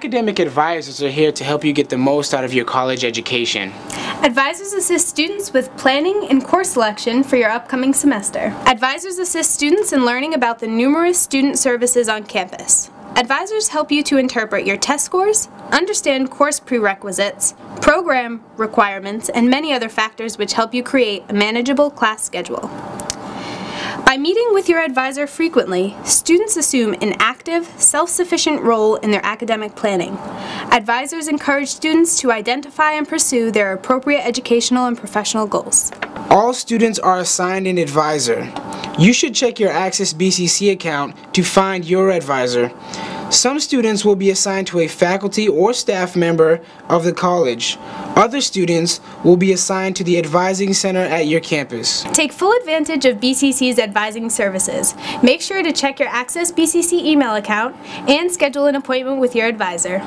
Academic advisors are here to help you get the most out of your college education. Advisors assist students with planning and course selection for your upcoming semester. Advisors assist students in learning about the numerous student services on campus. Advisors help you to interpret your test scores, understand course prerequisites, program requirements, and many other factors which help you create a manageable class schedule. By meeting with your advisor frequently, students assume an active, self-sufficient role in their academic planning. Advisors encourage students to identify and pursue their appropriate educational and professional goals. All students are assigned an advisor. You should check your Access BCC account to find your advisor. Some students will be assigned to a faculty or staff member of the college. Other students will be assigned to the advising center at your campus. Take full advantage of BCC's advising services. Make sure to check your Access BCC email account and schedule an appointment with your advisor.